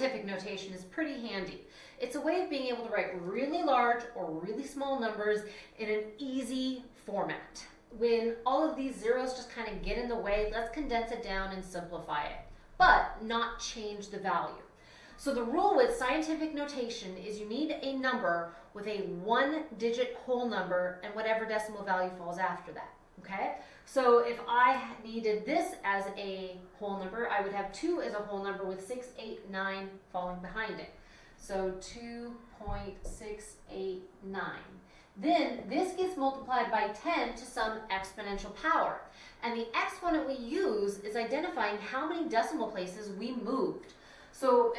scientific notation is pretty handy. It's a way of being able to write really large or really small numbers in an easy format. When all of these zeros just kind of get in the way, let's condense it down and simplify it, but not change the value. So the rule with scientific notation is you need a number with a one digit whole number and whatever decimal value falls after that, okay? So if I needed this as a whole number, I would have 2 as a whole number with 6, 8, 9 falling behind it. So 2.689. Then this gets multiplied by 10 to some exponential power. And the exponent we use is identifying how many decimal places we moved.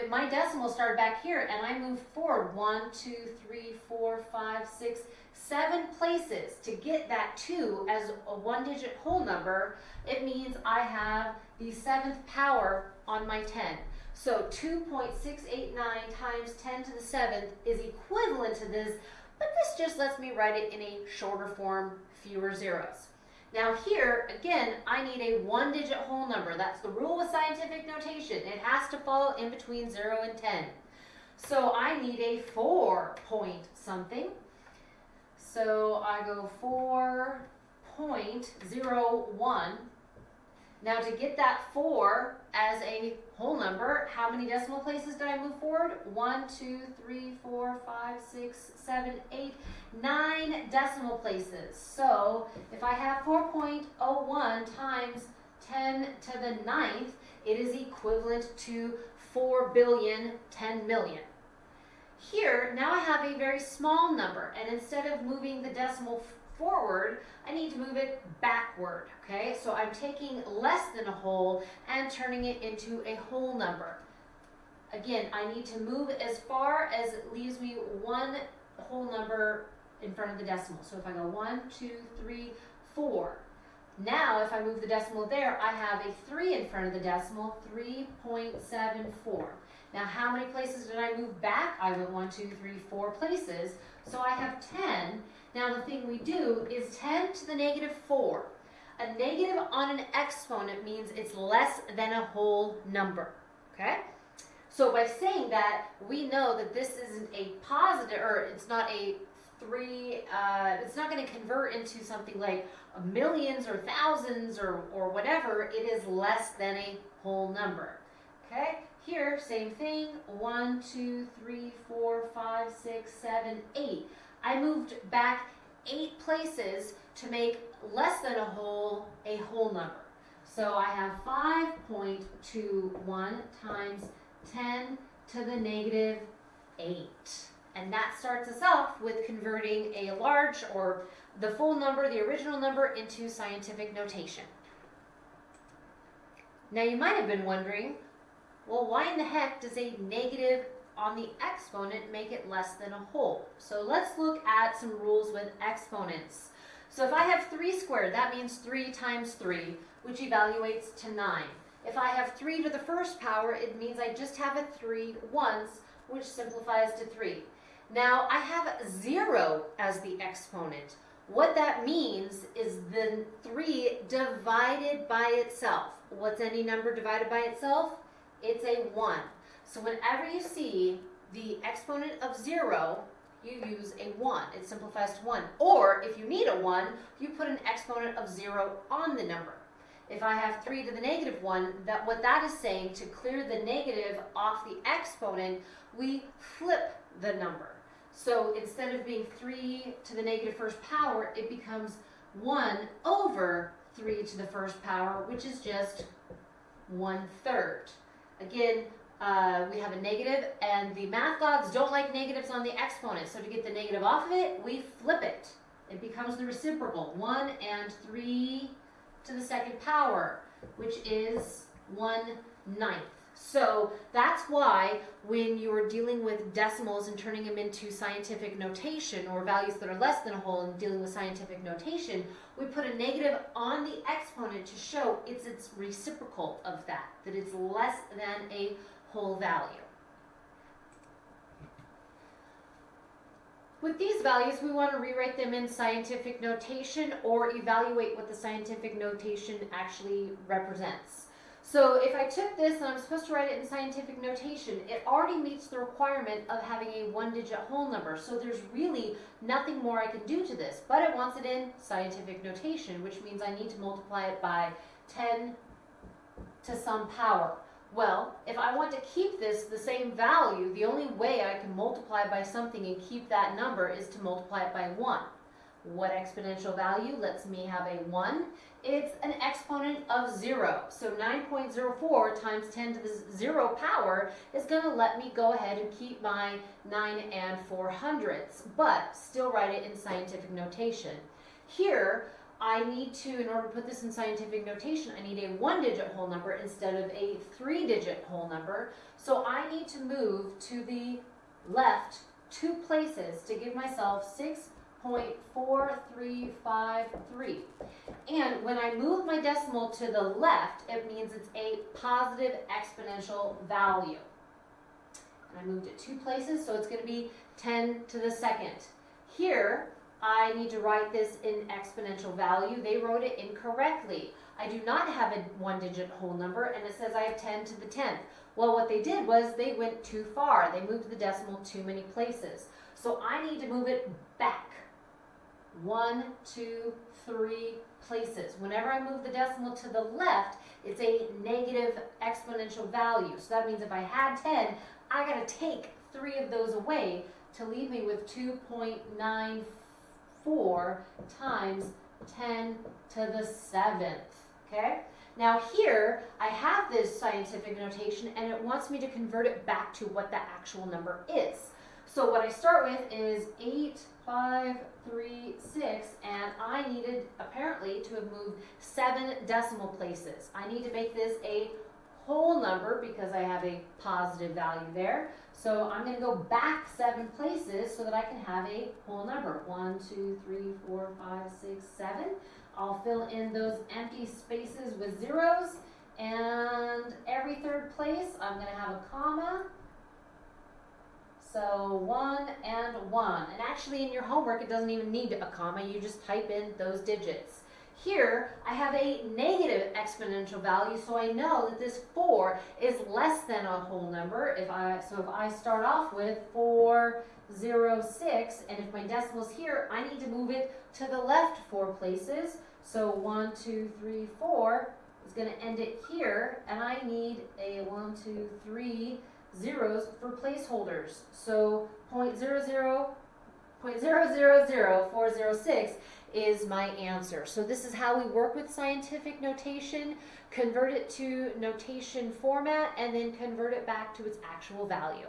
My decimal started back here and I moved forward one, two, three, four, five, six, seven places to get that 2 as a one digit whole number. It means I have the seventh power on my 10. So 2.689 times 10 to the 7th is equivalent to this, but this just lets me write it in a shorter form, fewer zeros. Now here, again, I need a one-digit whole number. That's the rule with scientific notation. It has to fall in between 0 and 10. So I need a 4 point something. So I go 4.01 now to get that 4 as a whole number, how many decimal places did I move forward? 1, 2, 3, 4, 5, 6, 7, 8, 9 decimal places. So if I have 4.01 times 10 to the ninth, it is equivalent to 4 billion 10 million. Here, now I have a very small number, and instead of moving the decimal forward, I need to move it backward, okay? So I'm taking less than a whole and turning it into a whole number. Again, I need to move as far as it leaves me one whole number in front of the decimal. So if I go one, two, three, four. Now, if I move the decimal there, I have a 3 in front of the decimal, 3.74. Now, how many places did I move back? I went one, two, three, four places. So I have 10. Now the thing we do is 10 to the negative 4. A negative on an exponent means it's less than a whole number, okay? So by saying that, we know that this isn't a positive, or it's not a three, uh, it's not going to convert into something like millions or thousands or, or whatever. It is less than a whole number, okay? Here, same thing, one, two, three, four, five, six, seven, eight. I moved back eight places to make less than a whole a whole number. So I have 5.21 times 10 to the negative 8. And that starts us off with converting a large or the full number, the original number, into scientific notation. Now you might have been wondering, well, why in the heck does a negative on the exponent make it less than a whole. So let's look at some rules with exponents. So if I have 3 squared, that means 3 times 3, which evaluates to 9. If I have 3 to the first power, it means I just have a 3 once, which simplifies to 3. Now I have 0 as the exponent. What that means is the 3 divided by itself. What's any number divided by itself? It's a 1. So whenever you see the exponent of 0, you use a 1. It simplifies to 1. Or if you need a 1, you put an exponent of 0 on the number. If I have 3 to the negative 1, that what that is saying, to clear the negative off the exponent, we flip the number. So instead of being 3 to the negative first power, it becomes 1 over 3 to the first power, which is just 1 third. Again, uh, we have a negative, and the math gods don't like negatives on the exponent. So to get the negative off of it, we flip it. It becomes the reciprocal, 1 and 3 to the second power, which is 1 ninth. So that's why when you're dealing with decimals and turning them into scientific notation or values that are less than a whole and dealing with scientific notation, we put a negative on the exponent to show it's its reciprocal of that, that it's less than a whole value. With these values, we want to rewrite them in scientific notation or evaluate what the scientific notation actually represents. So if I took this and I'm supposed to write it in scientific notation, it already meets the requirement of having a one-digit whole number. So there's really nothing more I can do to this, but it wants it in scientific notation, which means I need to multiply it by 10 to some power. Well, if I want to keep this the same value, the only way I can multiply by something and keep that number is to multiply it by 1. What exponential value lets me have a 1? It's an exponent of 0. So 9.04 times 10 to the 0 power is going to let me go ahead and keep my 9 and 4 hundredths, but still write it in scientific notation. Here, I need to, in order to put this in scientific notation, I need a one-digit whole number instead of a three-digit whole number. So I need to move to the left two places to give myself 6.4353. And when I move my decimal to the left, it means it's a positive exponential value. And I moved it two places, so it's going to be 10 to the second. Here, I need to write this in exponential value. They wrote it incorrectly. I do not have a one digit whole number and it says I have 10 to the 10th. Well, what they did was they went too far. They moved the decimal too many places. So I need to move it back. One, two, three places. Whenever I move the decimal to the left, it's a negative exponential value. So that means if I had 10, I got to take three of those away to leave me with 2.94 times 10 to the 7th, okay? Now here, I have this scientific notation and it wants me to convert it back to what the actual number is. So what I start with is 8, 5, 3, 6, and I needed apparently to have moved 7 decimal places. I need to make this a whole number because I have a positive value there. So I'm going to go back seven places so that I can have a whole number. One, two, three, four, five, six, seven. I'll fill in those empty spaces with zeros. And every third place, I'm going to have a comma. So one and one. And actually in your homework, it doesn't even need a comma. You just type in those digits. Here, I have a negative exponential value, so I know that this 4 is less than a whole number. If I So if I start off with 406, and if my decimal's here, I need to move it to the left four places. So 1, 2, 3, 4 is going to end it here, and I need a 1, 2, 3 zeros for placeholders. So 0.00, 0.000406 is my answer. So this is how we work with scientific notation, convert it to notation format, and then convert it back to its actual value.